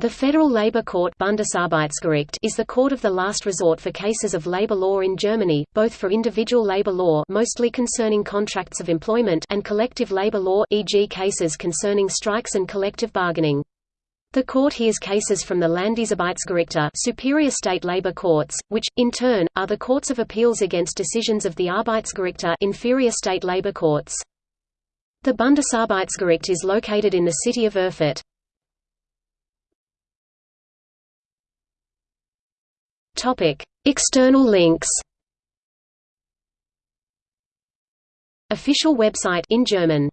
The Federal Labor Court is the court of the last resort for cases of labor law in Germany, both for individual labor law mostly concerning contracts of employment and collective labor law e.g. cases concerning strikes and collective bargaining. The court hears cases from the Landesarbeitsgerichte superior state labor courts, which, in turn, are the courts of appeals against decisions of the Arbeitsgerichte inferior state labor courts. The Bundesarbeitsgericht is located in the city of Erfurt. External links. Official website in German